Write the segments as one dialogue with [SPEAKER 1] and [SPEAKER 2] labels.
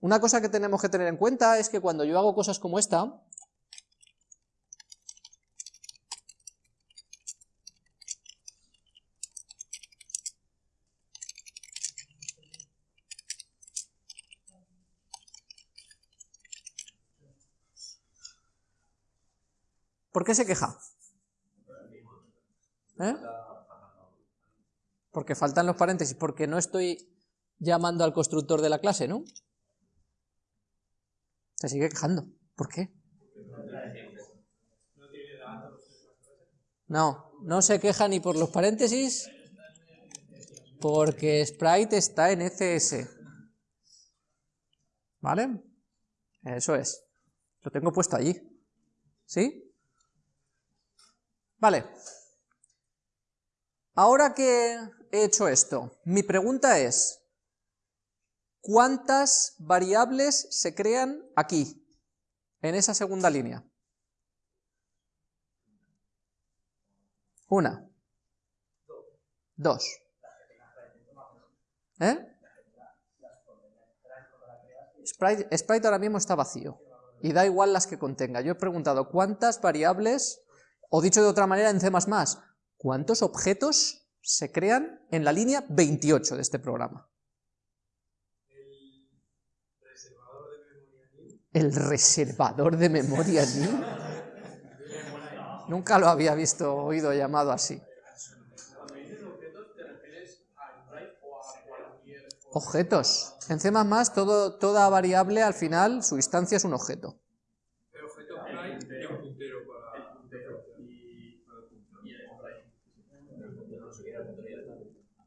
[SPEAKER 1] Una cosa que tenemos que tener en cuenta es que cuando yo hago cosas como esta, ¿Por qué se queja? ¿Eh? Porque faltan los paréntesis, porque no estoy llamando al constructor de la clase, ¿no? Se sigue quejando. ¿Por qué? No, no se queja ni por los paréntesis, porque Sprite está en ECS. ¿Vale? Eso es. Lo tengo puesto allí. ¿Sí? Vale. Ahora que he hecho esto, mi pregunta es, ¿cuántas variables se crean aquí, en esa segunda línea? Una. Dos. ¿Eh? Sprite, ahora mismo está vacío, y da igual las que contenga. Yo he preguntado, ¿cuántas variables o dicho de otra manera en C++, ¿cuántos objetos se crean en la línea 28 de este programa? El reservador de memoria. Nunca lo había visto oído llamado así. Objetos. En C++ todo, toda variable al final, su instancia es un objeto.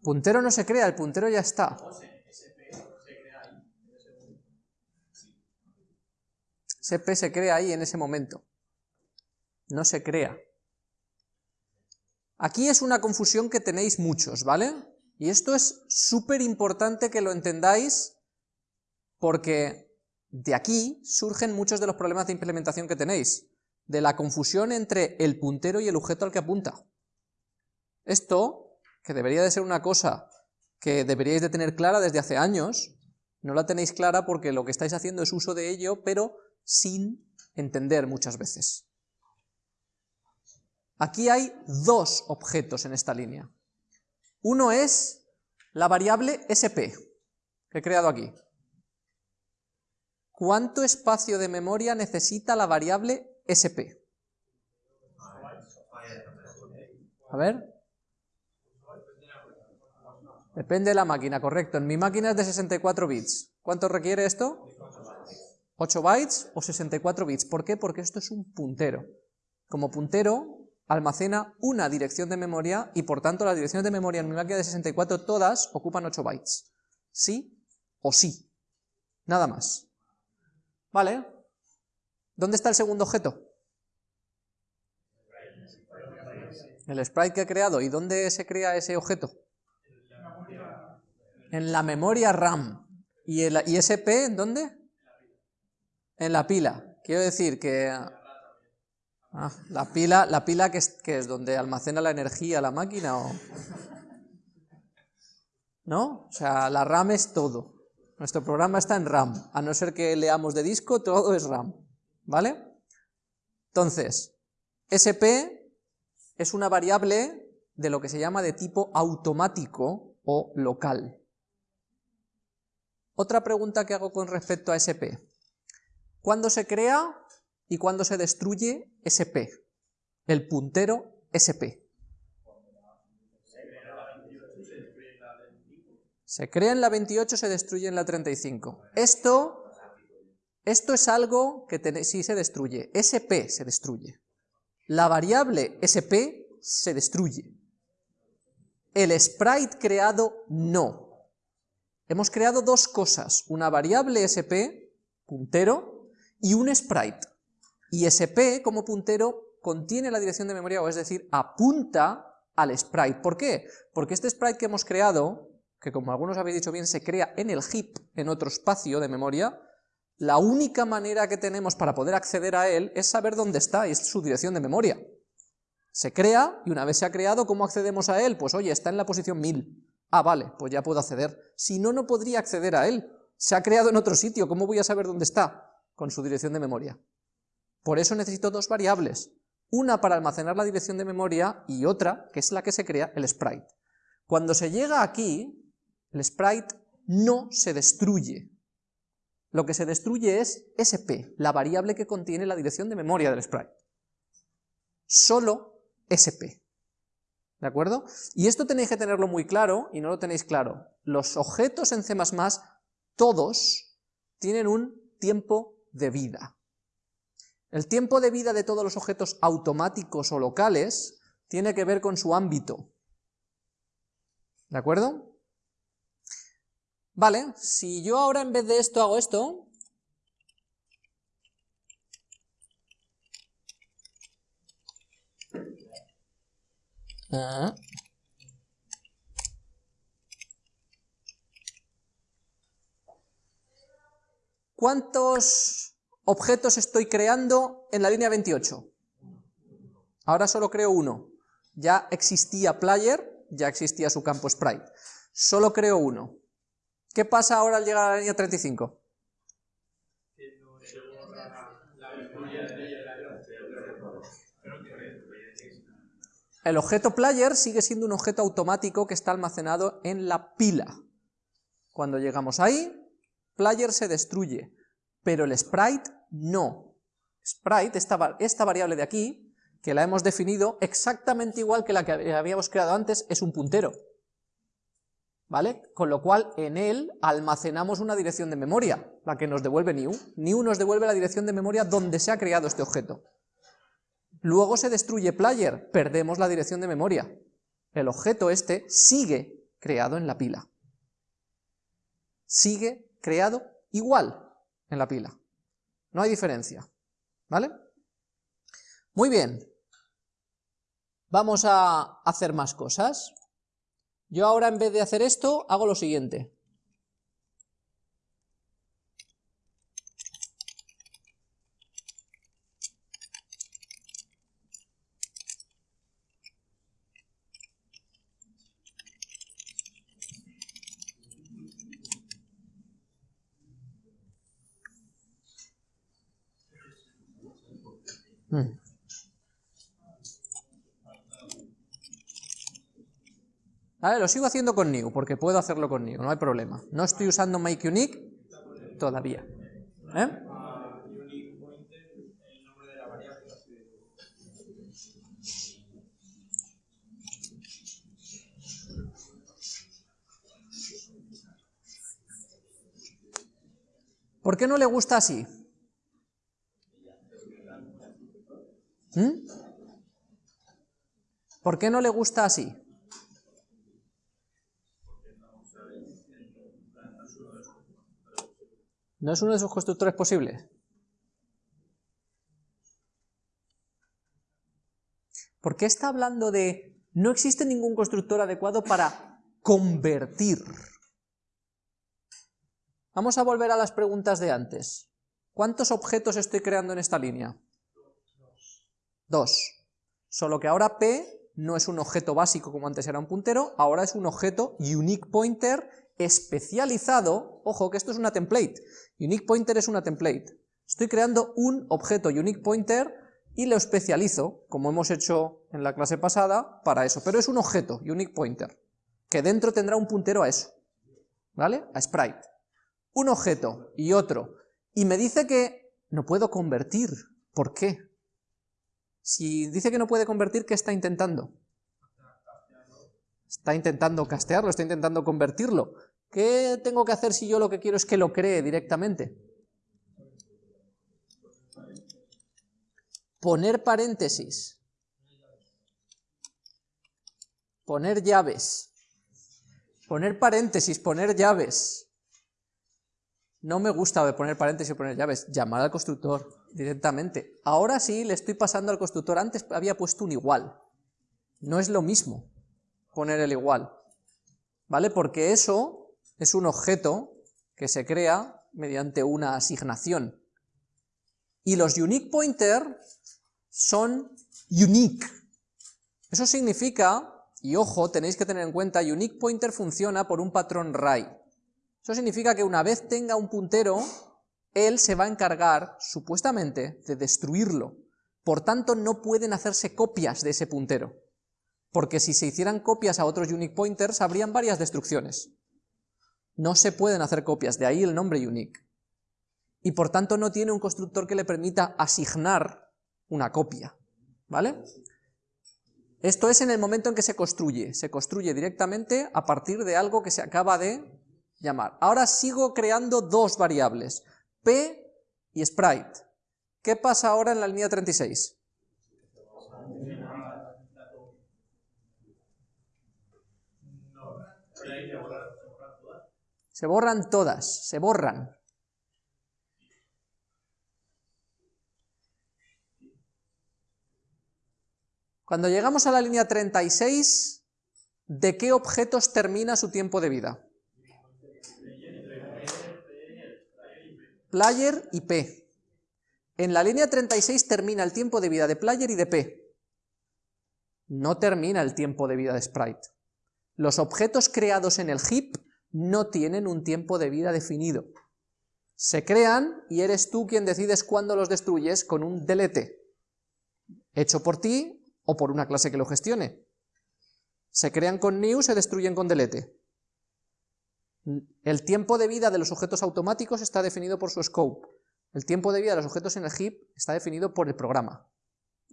[SPEAKER 1] Puntero no se crea, el puntero ya está. SP se crea ahí en ese momento. No se crea. Aquí es una confusión que tenéis muchos, ¿vale? Y esto es súper importante que lo entendáis porque de aquí surgen muchos de los problemas de implementación que tenéis, de la confusión entre el puntero y el objeto al que apunta. Esto que debería de ser una cosa que deberíais de tener clara desde hace años, no la tenéis clara porque lo que estáis haciendo es uso de ello, pero sin entender muchas veces. Aquí hay dos objetos en esta línea. Uno es la variable SP, que he creado aquí. ¿Cuánto espacio de memoria necesita la variable SP? A ver, Depende de la máquina, correcto. En mi máquina es de 64 bits. ¿Cuánto requiere esto? 8 bytes o 64 bits. ¿Por qué? Porque esto es un puntero. Como puntero, almacena una dirección de memoria y por tanto las direcciones de memoria en mi máquina de 64 todas ocupan 8 bytes. ¿Sí o sí? Nada más. ¿Vale? ¿Dónde está el segundo objeto? El sprite que he creado. ¿Y dónde se crea ese objeto? En la memoria RAM. ¿Y el ISP en dónde? En la pila. Quiero decir que... Ah, la pila, la pila que, es, que es donde almacena la energía la máquina o... ¿No? O sea, la RAM es todo. Nuestro programa está en RAM. A no ser que leamos de disco, todo es RAM. ¿Vale? Entonces, SP es una variable de lo que se llama de tipo automático o local. Otra pregunta que hago con respecto a SP. ¿Cuándo se crea y cuándo se destruye SP? El puntero SP. Se crea en la 28, se destruye en la 35. Esto, esto es algo que sí se destruye. SP se destruye. La variable SP se destruye. El sprite creado no. Hemos creado dos cosas, una variable sp, puntero, y un sprite. Y sp como puntero contiene la dirección de memoria, o es decir, apunta al sprite. ¿Por qué? Porque este sprite que hemos creado, que como algunos habéis dicho bien, se crea en el heap, en otro espacio de memoria, la única manera que tenemos para poder acceder a él es saber dónde está, y es su dirección de memoria. Se crea, y una vez se ha creado, ¿cómo accedemos a él? Pues oye, está en la posición 1000. Ah, vale, pues ya puedo acceder. Si no, no podría acceder a él, Se ha creado en otro sitio, ¿cómo voy a saber dónde está? Con su dirección de memoria. Por eso necesito dos variables, una para almacenar la dirección de memoria y otra, que es la que se crea, el sprite. Cuando se llega aquí, el sprite no se destruye. Lo que se destruye es sp, la variable que contiene la dirección de memoria del sprite. Solo sp. ¿De acuerdo? Y esto tenéis que tenerlo muy claro, y no lo tenéis claro. Los objetos en C++, todos, tienen un tiempo de vida. El tiempo de vida de todos los objetos automáticos o locales tiene que ver con su ámbito. ¿De acuerdo? Vale, si yo ahora en vez de esto hago esto, ¿Cuántos objetos estoy creando en la línea 28? Ahora solo creo uno. Ya existía player, ya existía su campo sprite. Solo creo uno. ¿Qué pasa ahora al llegar a la línea 35? El objeto player sigue siendo un objeto automático que está almacenado en la pila. Cuando llegamos ahí, player se destruye, pero el sprite no. Sprite, esta, esta variable de aquí, que la hemos definido exactamente igual que la que habíamos creado antes, es un puntero. ¿vale? Con lo cual en él almacenamos una dirección de memoria, la que nos devuelve new. New nos devuelve la dirección de memoria donde se ha creado este objeto. Luego se destruye player, perdemos la dirección de memoria. El objeto este sigue creado en la pila. Sigue creado igual en la pila. No hay diferencia. ¿Vale? Muy bien. Vamos a hacer más cosas. Yo ahora en vez de hacer esto, hago lo siguiente. Hmm. Lo sigo haciendo con new, porque puedo hacerlo con new, no hay problema. No estoy usando makeUnique todavía. ¿Eh? ¿Por qué no le gusta así? ¿Mm? ¿Por qué no le gusta así? ¿No es uno de sus constructores posibles? ¿Por qué está hablando de no existe ningún constructor adecuado para convertir? Vamos a volver a las preguntas de antes. ¿Cuántos objetos estoy creando en esta línea? Dos. Solo que ahora P no es un objeto básico como antes era un puntero, ahora es un objeto unique pointer especializado, ojo que esto es una template, unique pointer es una template, estoy creando un objeto unique pointer y lo especializo, como hemos hecho en la clase pasada, para eso, pero es un objeto unique pointer, que dentro tendrá un puntero a eso, ¿vale? A sprite. Un objeto y otro, y me dice que no puedo convertir, ¿por qué? Si dice que no puede convertir, ¿qué está intentando? Está intentando castearlo, está intentando convertirlo. ¿Qué tengo que hacer si yo lo que quiero es que lo cree directamente? Poner paréntesis. Poner llaves. Poner paréntesis, poner llaves. No me gusta poner paréntesis y poner llaves. Llamar al constructor directamente. Ahora sí le estoy pasando al constructor. Antes había puesto un igual. No es lo mismo poner el igual, ¿vale? Porque eso es un objeto que se crea mediante una asignación. Y los unique pointer son unique. Eso significa, y ojo, tenéis que tener en cuenta, unique pointer funciona por un patrón RAI. Eso significa que una vez tenga un puntero, él se va a encargar, supuestamente, de destruirlo. Por tanto, no pueden hacerse copias de ese puntero, porque si se hicieran copias a otros unique pointers, habrían varias destrucciones. No se pueden hacer copias, de ahí el nombre unique. Y por tanto no tiene un constructor que le permita asignar una copia, ¿vale? Esto es en el momento en que se construye, se construye directamente a partir de algo que se acaba de llamar. Ahora sigo creando dos variables, p y sprite. ¿Qué pasa ahora en la línea 36? Se borran todas, se borran. Cuando llegamos a la línea 36, ¿de qué objetos termina su tiempo de vida? Player y P. En la línea 36 termina el tiempo de vida de Player y de P. No termina el tiempo de vida de Sprite. Los objetos creados en el heap no tienen un tiempo de vida definido. Se crean y eres tú quien decides cuándo los destruyes con un delete, hecho por ti o por una clase que lo gestione. Se crean con new, se destruyen con delete. El tiempo de vida de los objetos automáticos está definido por su scope. El tiempo de vida de los objetos en el heap está definido por el programa,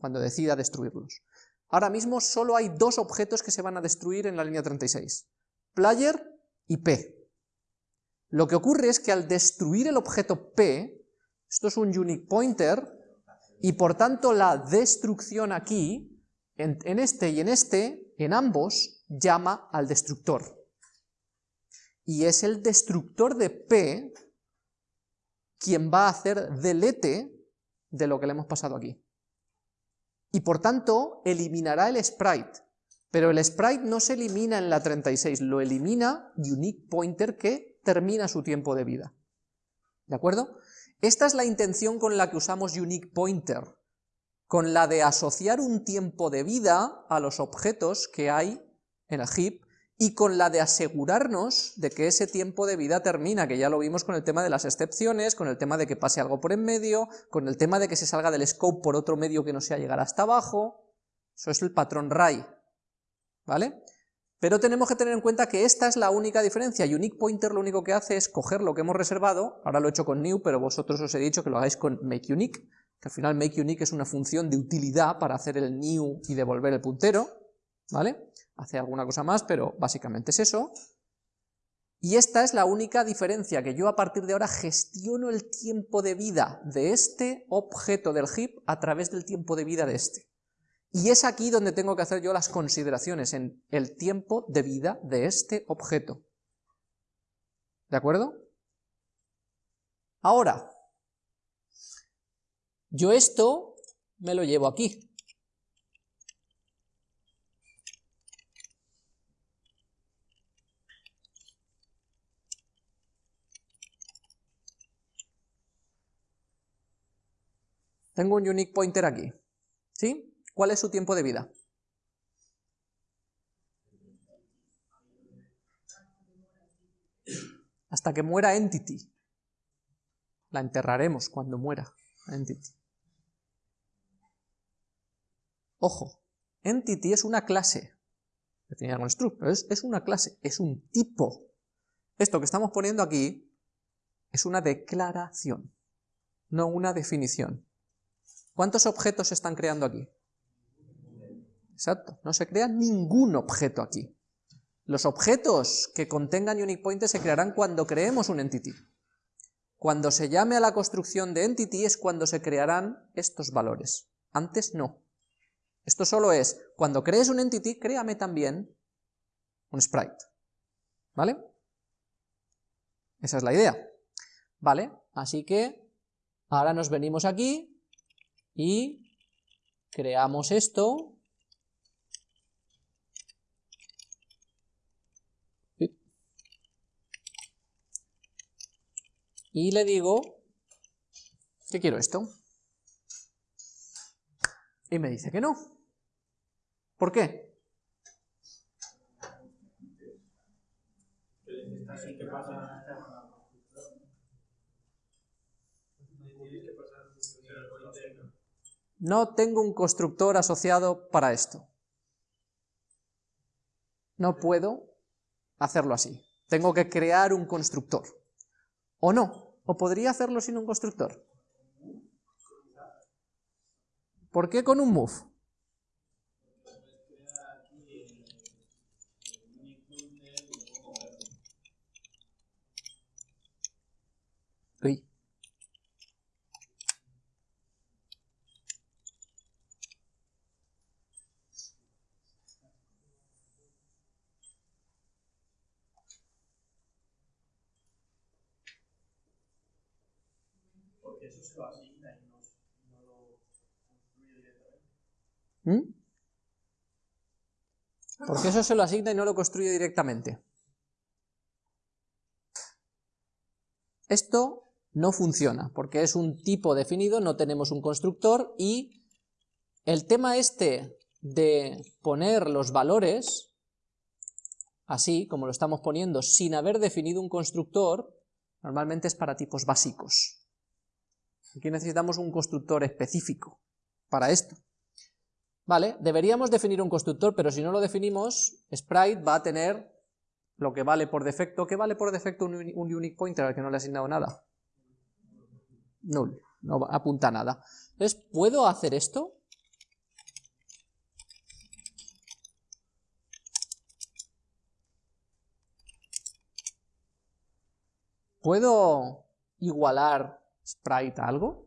[SPEAKER 1] cuando decida destruirlos. Ahora mismo solo hay dos objetos que se van a destruir en la línea 36, player y p. Lo que ocurre es que al destruir el objeto p, esto es un unique pointer, y por tanto la destrucción aquí en, este y en este, en ambos, llama al destructor. Y es el destructor de P quien va a hacer delete de lo que le hemos pasado aquí. Y por tanto, eliminará el sprite. Pero el sprite no se elimina en la 36, lo elimina unique pointer que termina su tiempo de vida. ¿De acuerdo? Esta es la intención con la que usamos unique pointer con la de asociar un tiempo de vida a los objetos que hay en el heap y con la de asegurarnos de que ese tiempo de vida termina, que ya lo vimos con el tema de las excepciones, con el tema de que pase algo por en medio, con el tema de que se salga del scope por otro medio que no sea llegar hasta abajo, eso es el patrón RAI, ¿vale? Pero tenemos que tener en cuenta que esta es la única diferencia, Unique Pointer lo único que hace es coger lo que hemos reservado, ahora lo he hecho con new, pero vosotros os he dicho que lo hagáis con MakeUnique, que al final makeUnique es una función de utilidad para hacer el new y devolver el puntero, ¿vale? Hace alguna cosa más, pero básicamente es eso. Y esta es la única diferencia, que yo a partir de ahora gestiono el tiempo de vida de este objeto del heap a través del tiempo de vida de este. Y es aquí donde tengo que hacer yo las consideraciones, en el tiempo de vida de este objeto. ¿De acuerdo? Ahora, yo esto me lo llevo aquí. Tengo un unique pointer aquí, ¿sí? ¿Cuál es su tiempo de vida? Hasta que muera entity. La enterraremos cuando muera entity. Ojo, entity es una clase, definida con struct, es, es una clase, es un tipo. Esto que estamos poniendo aquí es una declaración, no una definición. ¿Cuántos objetos se están creando aquí? Exacto, no se crea ningún objeto aquí. Los objetos que contengan unique pointers se crearán cuando creemos un entity. Cuando se llame a la construcción de entity es cuando se crearán estos valores. Antes no. Esto solo es, cuando crees un entity, créame también un sprite. ¿Vale? Esa es la idea. ¿Vale? Así que ahora nos venimos aquí y creamos esto. Y le digo que quiero esto. Y me dice que no. ¿Por qué?
[SPEAKER 2] Pasa
[SPEAKER 1] No tengo un constructor asociado para esto. No puedo hacerlo así. Tengo que crear un constructor. ¿O no? ¿O podría hacerlo sin un constructor? ¿Por qué con un move? Uy.
[SPEAKER 2] porque eso se lo asigna y no, lo construye directamente.
[SPEAKER 1] ¿Mm? Porque eso se lo asigna y no lo construye directamente. Esto no funciona, porque es un tipo definido, no tenemos un constructor, y el tema este de poner los valores, así como lo estamos poniendo, sin haber definido un constructor, normalmente es para tipos básicos. Aquí necesitamos un constructor específico para esto. Vale, deberíamos definir un constructor, pero si no lo definimos, Sprite va a tener lo que vale por defecto. ¿Qué vale por defecto un, un unique pointer al que no le he asignado nada? Null, no apunta nada. Entonces, ¿puedo hacer esto? ¿Puedo igualar sprite algo?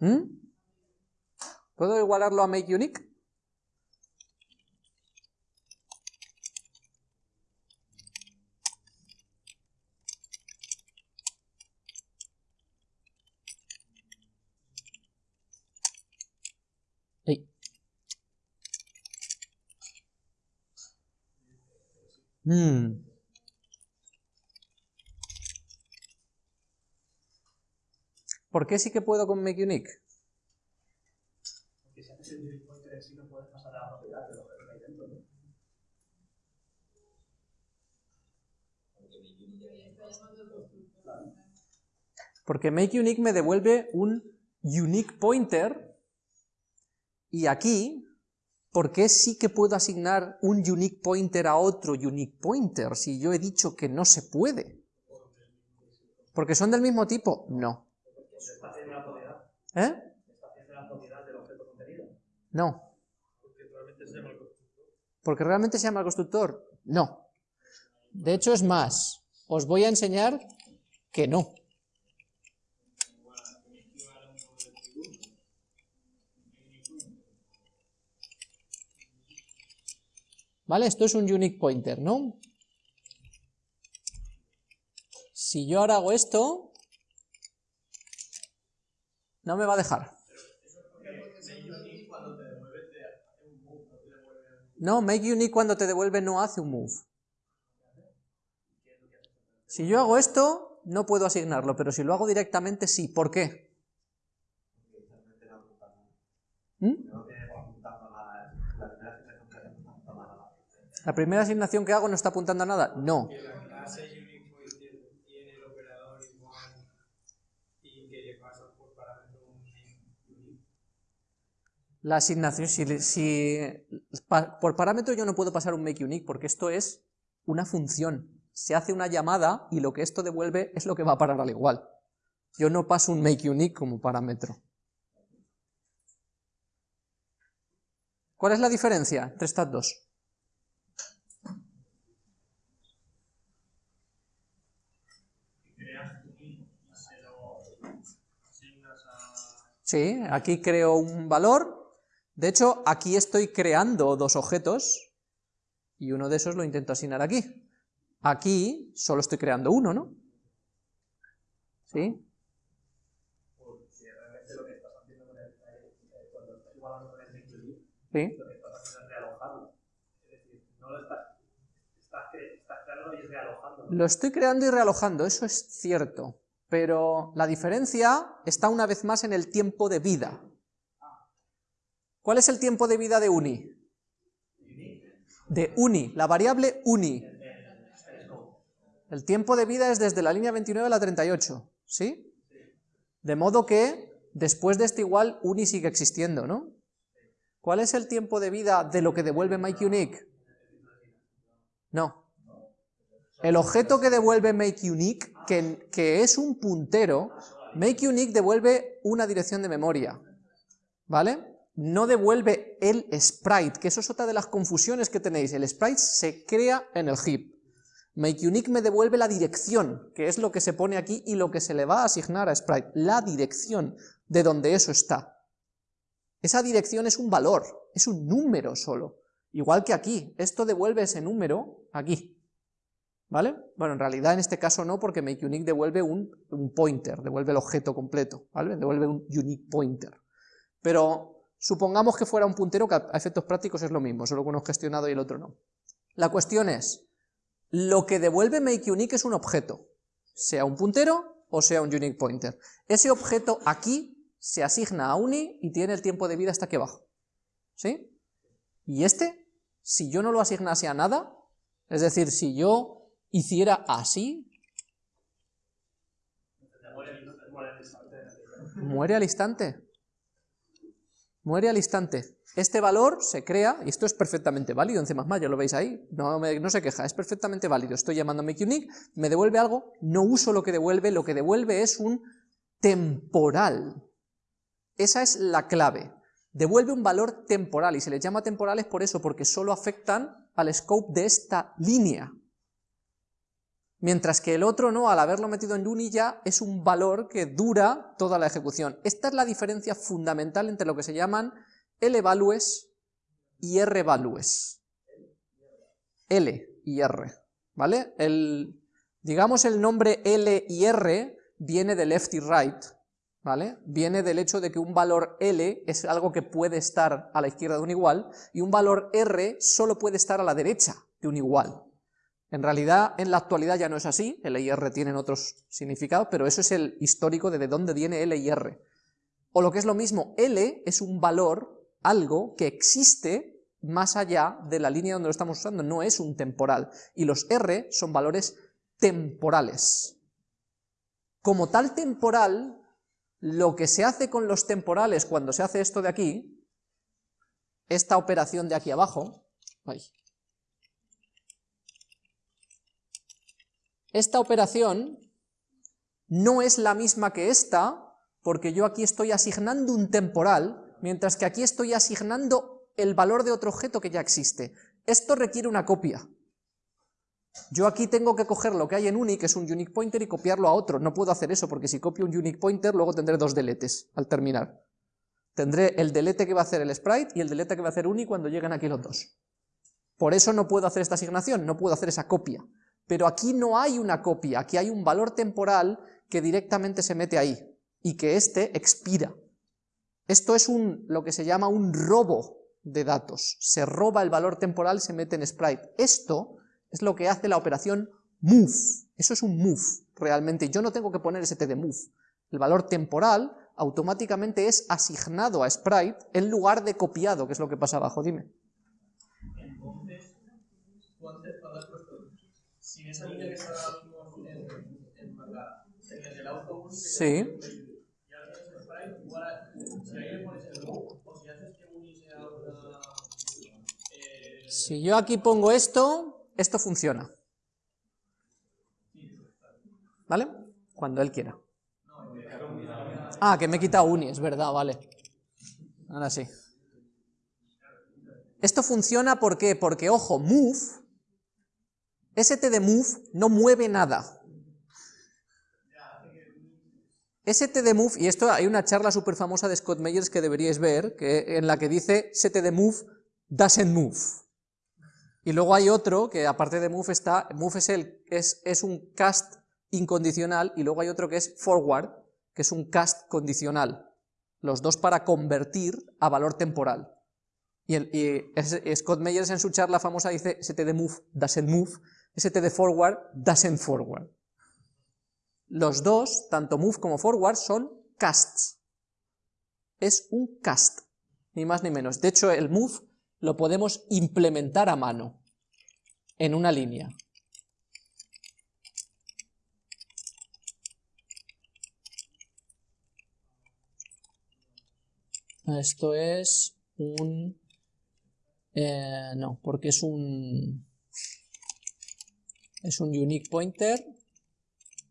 [SPEAKER 1] ¿Mm? ¿Puedo igualarlo a make unique? Ey. Mm. ¿Por qué sí que puedo con make unique?
[SPEAKER 2] Porque si haces el sí no puedes pasar a la propiedad de lo que hay dentro, ¿no?
[SPEAKER 1] Porque make unique me devuelve un unique pointer y aquí, ¿por qué sí que puedo asignar un unique pointer a otro unique pointer si yo he dicho que no se puede? ¿Porque son del mismo tipo? No.
[SPEAKER 2] Se está haciendo la propiedad.
[SPEAKER 1] ¿Eh?
[SPEAKER 2] Está haciendo la propiedad del objeto contenido.
[SPEAKER 1] No.
[SPEAKER 2] Porque realmente se llama el constructor.
[SPEAKER 1] ¿Porque realmente se llama el constructor? No. De hecho es más, os voy a enseñar que no. ¿Vale? Esto es un unique pointer, ¿no? Si yo ahora hago esto, no me va a dejar. No, make unique cuando te devuelve no hace un move. Si yo hago esto, no puedo asignarlo, pero si lo hago directamente, sí. ¿Por qué? ¿Mm? ¿La primera asignación que hago no está apuntando a nada? No.
[SPEAKER 3] que la clase unique pointer tiene el operador igual y que le pasa por parámetro un unique.
[SPEAKER 1] La asignación, si, por parámetro yo no puedo pasar un make unique, porque esto es una función. Se hace una llamada y lo que esto devuelve es lo que va a parar al igual. Yo no paso un make unique como parámetro. ¿Cuál es la diferencia entre estas dos? Sí, aquí creo un valor. De hecho, aquí estoy creando dos objetos y uno de esos lo intento asignar aquí. Aquí solo estoy creando uno, ¿no? ¿Sí? ¿Sí?
[SPEAKER 2] Lo
[SPEAKER 1] estoy creando y realojando, eso es cierto. Pero la diferencia está una vez más en el tiempo de vida. ¿Cuál es el tiempo de vida de uni? De uni, la variable uni. El tiempo de vida es desde la línea 29 a la 38, ¿sí? De modo que después de este igual, uni sigue existiendo, ¿no? ¿Cuál es el tiempo de vida de lo que devuelve MakeUnique? No. El objeto que devuelve MakeUnique, que, que es un puntero, MakeUnique devuelve una dirección de memoria, ¿vale? No devuelve el sprite, que eso es otra de las confusiones que tenéis. El sprite se crea en el heap. MakeUnique me devuelve la dirección, que es lo que se pone aquí y lo que se le va a asignar a sprite, la dirección de donde eso está. Esa dirección es un valor, es un número solo. Igual que aquí, esto devuelve ese número aquí. ¿Vale? Bueno, en realidad en este caso no, porque MakeUnique devuelve un, pointer, devuelve el objeto completo, ¿vale? Devuelve un unique pointer. Pero supongamos que fuera un puntero que a efectos prácticos es lo mismo, solo que uno es gestionado y el otro no. La cuestión es, lo que devuelve MakeUnique es un objeto, sea un puntero o sea un unique pointer. Ese objeto aquí se asigna a uni y tiene el tiempo de vida hasta aquí abajo. ¿Sí? Y este, si yo no lo asignase a nada, es decir, si yo hiciera así, muere al instante. Muere al instante. Este valor se crea, y esto es perfectamente válido en C++, ya lo veis ahí, no, no se queja, es perfectamente válido. Estoy llamando a MakeUnique, me devuelve algo, no uso lo que devuelve, lo que devuelve es un temporal. Esa es la clave devuelve un valor temporal, y se les llama temporales por eso, porque solo afectan al scope de esta línea. Mientras que el otro no, al haberlo metido en uni ya es un valor que dura toda la ejecución. Esta es la diferencia fundamental entre lo que se llaman L-values y R-values. L y R, ¿vale? El, digamos el nombre L y R viene de left y right, ¿vale? Viene del hecho de que un valor L es algo que puede estar a la izquierda de un igual, y un valor R solo puede estar a la derecha de un igual. En realidad, en la actualidad ya no es así, L y R tienen otros significados, pero eso es el histórico de de dónde viene L y R. O lo que es lo mismo, L es un valor, algo que existe más allá de la línea donde lo estamos usando, no es un temporal, y los R son valores temporales. Como tal temporal, lo que se hace con los temporales cuando se hace esto de aquí, esta operación de aquí abajo, esta operación no es la misma que esta, porque yo aquí estoy asignando un temporal, mientras que aquí estoy asignando el valor de otro objeto que ya existe. Esto requiere una copia. Yo aquí tengo que coger lo que hay en uni, que es un unique pointer, y copiarlo a otro. No puedo hacer eso, porque si copio un unique pointer, luego tendré dos deletes al terminar. Tendré el delete que va a hacer el sprite y el delete que va a hacer uni cuando lleguen aquí los dos. Por eso no puedo hacer esta asignación, no puedo hacer esa copia. Pero aquí no hay una copia, aquí hay un valor temporal que directamente se mete ahí, y que este expira. Esto es un, lo que se llama un robo de datos. Se roba el valor temporal, se mete en sprite. Esto es lo que hace la operación move. Eso es un move, realmente. Yo no tengo que poner ese t de move. El valor temporal automáticamente es asignado a sprite en lugar de copiado, que es lo que pasa abajo, dime.
[SPEAKER 3] Entonces, cuando has puesto, si esa línea que está en, en marcada, en el auto
[SPEAKER 1] sí. Si yo aquí pongo esto, esto funciona. ¿Vale? Cuando él quiera. Ah, que me he quitado uni, es verdad, vale. Ahora sí. Esto funciona ¿por qué? porque, ojo, move, st de move no mueve nada. st de move, y esto hay una charla súper famosa de Scott Meyers que deberíais ver, que, en la que dice st de move doesn't move. Y luego hay otro que aparte de move está, move es, el, es, es un cast incondicional y luego hay otro que es forward, que es un cast condicional. Los dos para convertir a valor temporal. Y, Scott Meyers en su charla famosa dice st de move doesn't move, st de forward doesn't forward. Los dos, tanto move como forward, son casts. Es un cast, ni más ni menos. De hecho, el move lo podemos implementar a mano. en una línea. Esto es un... Eh, no, porque es un... Es un unique pointer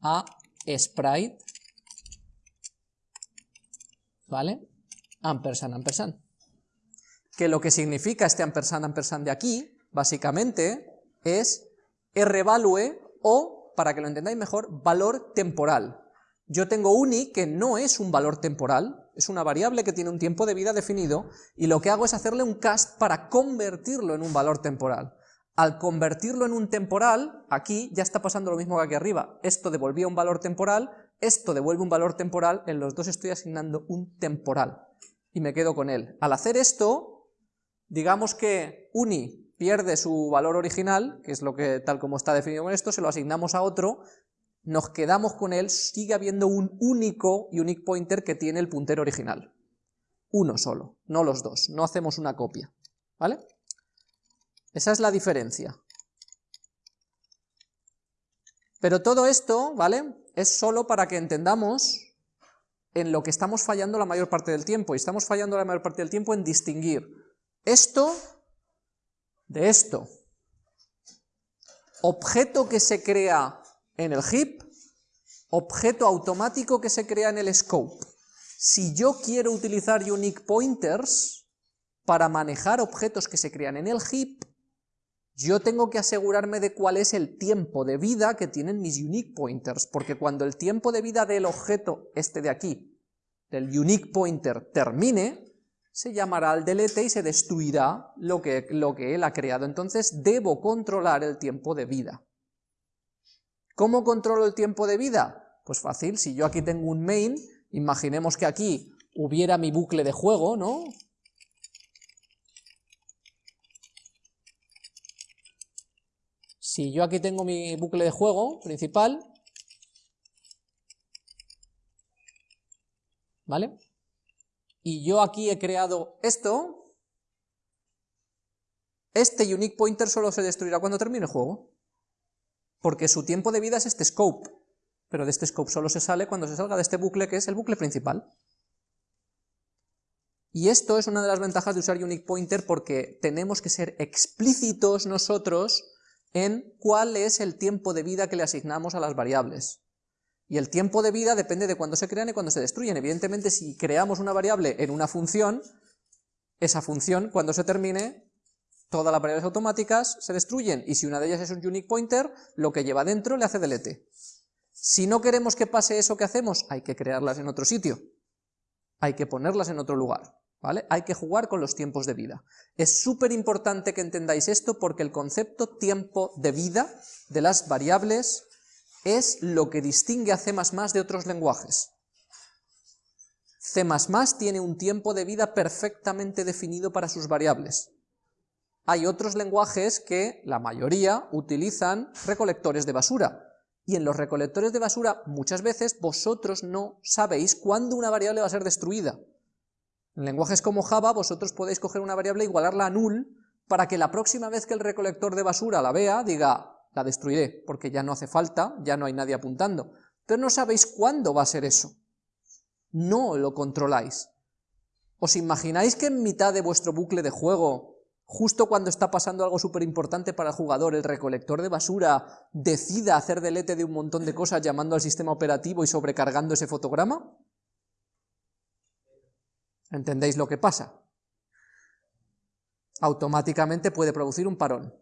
[SPEAKER 1] a sprite, ¿vale? Ampersand, ampersand. Que lo que significa este ampersand, ampersand de aquí, básicamente, es rvalue o, para que lo entendáis mejor, valor temporal. Yo tengo uni que no es un valor temporal, es una variable que tiene un tiempo de vida definido, y lo que hago es hacerle un cast para convertirlo en un valor temporal. Al convertirlo en un temporal, aquí ya está pasando lo mismo que aquí arriba. Esto devolvía un valor temporal, esto devuelve un valor temporal, en los dos estoy asignando un temporal. Y me quedo con él. Al hacer esto, digamos que uni pierde su valor original, que es lo que tal como está definido con esto, se lo asignamos a otro, nos quedamos con él, sigue habiendo un único unique pointer que tiene el puntero original. Uno solo, no los dos, no hacemos una copia, ¿vale? Esa es la diferencia. Pero todo esto, ¿vale? Es solo para que entendamos en lo que estamos fallando la mayor parte del tiempo, y estamos fallando la mayor parte del tiempo en distinguir esto de esto. Objeto que se crea en el heap, objeto automático que se crea en el scope. Si yo quiero utilizar unique pointers para manejar objetos que se crean en el heap, yo tengo que asegurarme de cuál es el tiempo de vida que tienen mis unique pointers, porque cuando el tiempo de vida del objeto, este de aquí, del unique pointer, termine, se llamará al delete y se destruirá lo que, lo que él ha creado. Entonces debo controlar el tiempo de vida. ¿Cómo controlo el tiempo de vida? Pues fácil, si yo aquí tengo un main, imaginemos que aquí hubiera mi bucle de juego, ¿no? Si yo aquí tengo mi bucle de juego principal, ¿vale? Y yo aquí he creado esto, este unique pointer solo se destruirá cuando termine el juego porque su tiempo de vida es este scope, pero de este scope solo se sale cuando se salga de este bucle que es el bucle principal. Y esto es una de las ventajas de usar Unique Pointer porque tenemos que ser explícitos nosotros en cuál es el tiempo de vida que le asignamos a las variables. Y el tiempo de vida depende de cuándo se crean y cuándo se destruyen. Evidentemente, si creamos una variable en una función, esa función, cuando se termine, todas las variables automáticas se destruyen, y si una de ellas es un unique pointer, lo que lleva dentro le hace delete. Si no queremos que pase eso que hacemos, hay que crearlas en otro sitio, hay que ponerlas en otro lugar, Hay que jugar con los tiempos de vida. Es súper importante que entendáis esto porque el concepto tiempo de vida de las variables es lo que distingue a C++ de otros lenguajes. C++ tiene un tiempo de vida perfectamente definido para sus variables. Hay otros lenguajes que, la mayoría, utilizan recolectores de basura. Y en los recolectores de basura, muchas veces, vosotros no sabéis cuándo una variable va a ser destruida. En lenguajes como Java, vosotros podéis coger una variable e igualarla a null, para que la próxima vez que el recolector de basura la vea, diga, la destruiré, porque ya no hace falta, ya no hay nadie apuntando. Pero no sabéis cuándo va a ser eso. No lo controláis. ¿Os imagináis que en mitad de vuestro bucle de juego justo cuando está pasando algo súper importante para el jugador, el recolector de basura decida hacer delete de un montón de cosas llamando al sistema operativo y sobrecargando ese fotograma? ¿Entendéis lo que pasa? Automáticamente puede producir un parón.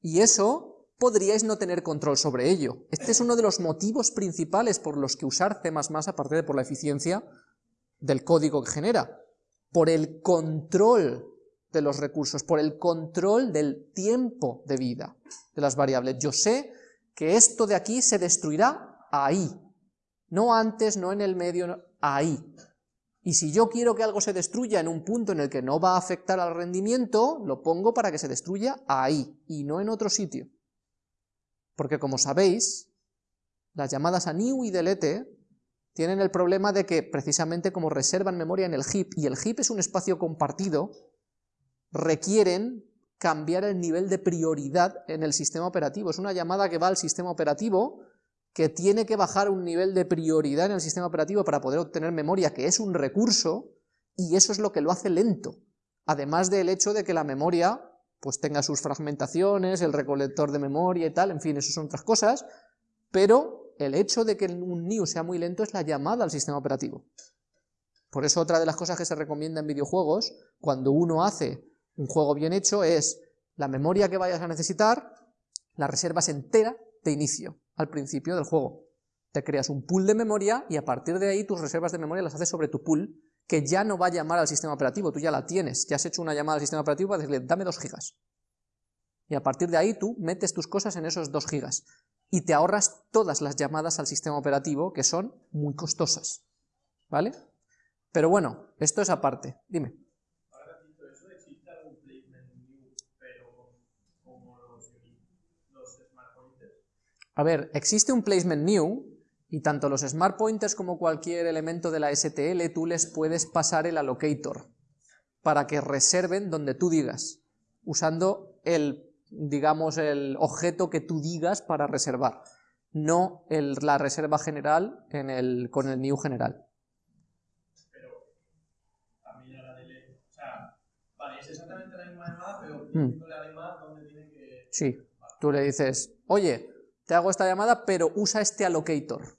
[SPEAKER 1] Y eso podríais no tener control sobre ello. Este es uno de los motivos principales por los que usar C++, aparte de por la eficiencia del código que genera, por el control de los recursos, por el control del tiempo de vida de las variables. Yo sé que esto de aquí se destruirá ahí, no antes, no en el medio, ahí. Y si yo quiero que algo se destruya en un punto en el que no va a afectar al rendimiento, lo pongo para que se destruya ahí, y no en otro sitio. Porque como sabéis, las llamadas a new y delete tienen el problema de que precisamente como reservan memoria en el heap, y el heap es un espacio compartido, requieren cambiar el nivel de prioridad en el sistema operativo. Es una llamada que va al sistema operativo, que tiene que bajar un nivel de prioridad en el sistema operativo para poder obtener memoria, que es un recurso, y eso es lo que lo hace lento. Además del hecho de que la memoria pues tenga sus fragmentaciones, el recolector de memoria y tal, en fin, eso son otras cosas, pero el hecho de que un new sea muy lento es la llamada al sistema operativo. Por eso otra de las cosas que se recomienda en videojuegos, cuando uno hace un juego bien hecho, es la memoria que vayas a necesitar, la reservas entera de inicio, al principio del juego. Te creas un pool de memoria y a partir de ahí tus reservas de memoria las haces sobre tu pool que ya no va a llamar al sistema operativo, tú ya la tienes, ya has hecho una llamada al sistema operativo para decirle, dame 2 gigas. Y a partir de ahí tú metes tus cosas en esos 2 gigas y te ahorras todas las llamadas al sistema operativo que son muy costosas. ¿Vale? Pero bueno, esto es aparte. Dime.
[SPEAKER 3] Ahora que has dicho eso, ¿existe algún placement new, pero como los, los smart pointers?
[SPEAKER 1] A ver, existe un placement new y tanto los smart pointers como cualquier elemento de la STL tú les puedes pasar el allocator para que reserven donde tú digas, usando el, digamos, el objeto que tú digas para reservar, no el- la reserva general en el, con el new general.
[SPEAKER 3] Pero también la DL. O sea, vale, es exactamente la misma llamada, pero
[SPEAKER 1] Mm.
[SPEAKER 3] tiene que.
[SPEAKER 1] Sí, tú le dices, oye, te hago esta llamada, pero usa este allocator,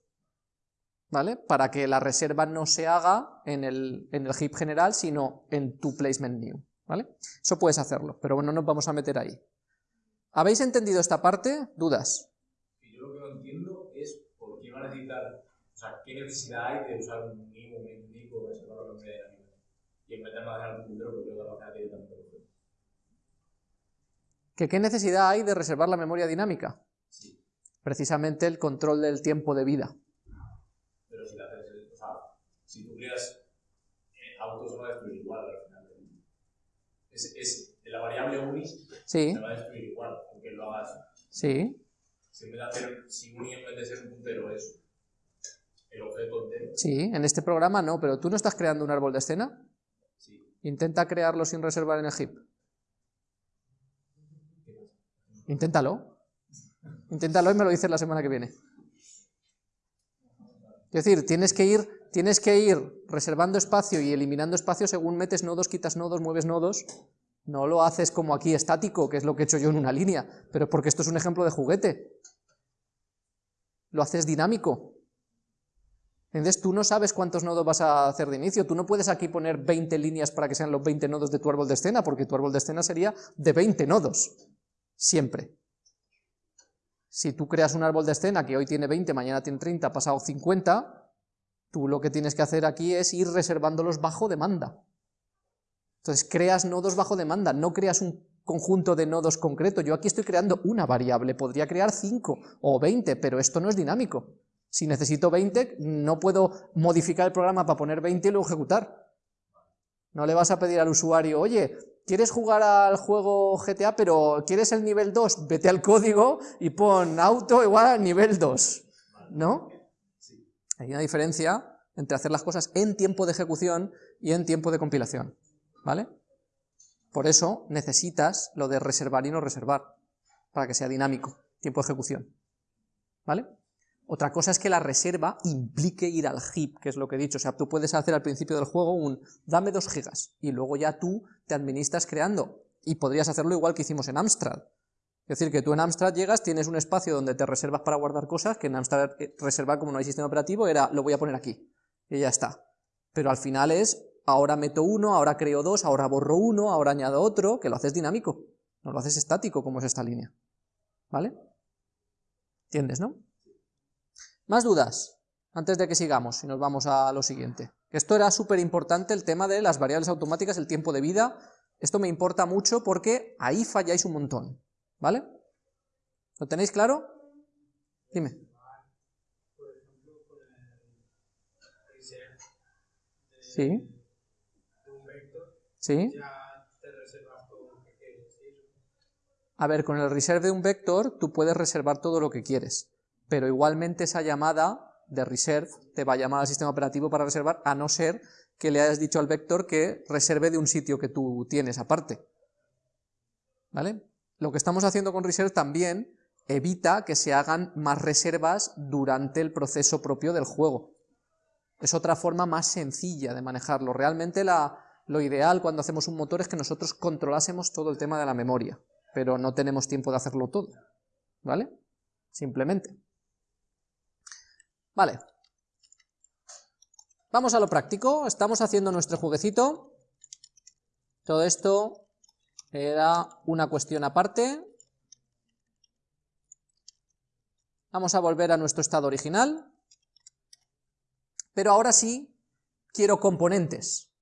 [SPEAKER 1] ¿vale? Para que la reserva no se haga en el, en el heap general, sino en tu placement new, ¿vale? Eso puedes hacerlo, pero bueno, no nos vamos a meter ahí. ¿Habéis entendido esta parte? ¿Dudas?
[SPEAKER 4] Yo lo que no entiendo es por qué va a necesitar, o sea, qué necesidad hay de usar un mínimo, un indico, para separar la memoria dinámica. Y en vez de almacenar un puntero, porque lo va a directamente.
[SPEAKER 1] ¿Que ¿Qué necesidad hay de reservar la memoria dinámica? Precisamente el control del tiempo de vida.
[SPEAKER 4] pero si la o sea, si tú creas eh, autos, se va a destruir igual al final. Es, es la variable unis
[SPEAKER 1] Sí,
[SPEAKER 4] se va a destruir igual, aunque lo hagas.
[SPEAKER 1] sí,
[SPEAKER 4] Si en hacer, si uni en vez de ser un puntero es el objeto entero,
[SPEAKER 1] sí, en este programa no, pero tú no estás creando un árbol de escena.
[SPEAKER 4] sí.
[SPEAKER 1] Intenta crearlo sin reservar en el heap. Inténtalo. Inténtalo y me lo dices la semana que viene. Es decir, tienes que ir, tienes que ir reservando espacio y eliminando espacio según metes nodos, quitas nodos, mueves nodos. No lo haces como aquí estático, que es lo que he hecho yo en una línea, pero porque esto es un ejemplo de juguete. Lo haces dinámico. Entonces tú no sabes cuántos nodos vas a hacer de inicio, tú no puedes aquí poner 20 líneas para que sean los 20 nodos de tu árbol de escena, porque tu árbol de escena sería de 20 nodos, siempre. Si tú creas un árbol de escena que hoy tiene 20, mañana tiene 30, pasado 50, tú lo que tienes que hacer aquí es ir reservándolos bajo demanda. Entonces creas nodos bajo demanda, no creas un conjunto de nodos concreto. Yo aquí estoy creando una variable, podría crear 5 o 20, pero esto no es dinámico. Si necesito 20, no puedo modificar el programa para poner 20 y luego ejecutar. No le vas a pedir al usuario, oye, ¿quieres jugar al juego GTA, pero quieres el nivel 2? Vete al código y pon auto igual al nivel 2. ¿No? Hay una diferencia entre hacer las cosas en tiempo de ejecución y en tiempo de compilación. ¿Vale? Por eso necesitas lo de reservar y no reservar, para que sea dinámico, tiempo de ejecución. ¿Vale? Otra cosa es que la reserva implique ir al heap, que es lo que he dicho. O sea, tú puedes hacer al principio del juego un dame 2 gigas y luego ya tú te administras creando. Y podrías hacerlo igual que hicimos en Amstrad. Es decir, que tú en Amstrad llegas, tienes un espacio donde te reservas para guardar cosas, que en Amstrad eh, reservar como no hay sistema operativo era lo voy a poner aquí. Y ya está. Pero al final es, ahora meto uno, ahora creo dos, ahora borro uno, ahora añado otro, que lo haces dinámico. No lo haces estático como es esta línea. ¿Vale? ¿Entiendes, no? ¿Más dudas? Antes de que sigamos y nos vamos a lo siguiente. Esto era súper importante, el tema de las variables automáticas, el tiempo de vida. Esto me importa mucho porque ahí falláis un montón. ¿Vale? ¿Lo tenéis claro? Dime. Sí.
[SPEAKER 3] ¿sí?
[SPEAKER 1] A ver, con el reserve de un vector tú puedes reservar todo lo que quieres, pero igualmente esa llamada de reserve te va a llamar al sistema operativo para reservar, a no ser que le hayas dicho al vector que reserve de un sitio que tú tienes aparte. ¿vale? Lo que estamos haciendo con Reserve también evita que se hagan más reservas durante el proceso propio del juego. Es otra forma más sencilla de manejarlo. Realmente la, lo ideal cuando hacemos un motor es que nosotros controlásemos todo el tema de la memoria, pero no tenemos tiempo de hacerlo todo, ¿vale? Simplemente. Vale. Vamos a lo práctico, estamos haciendo nuestro jueguecito. Todo esto era una cuestión aparte. Vamos a volver a nuestro estado original. Pero ahora sí quiero componentes.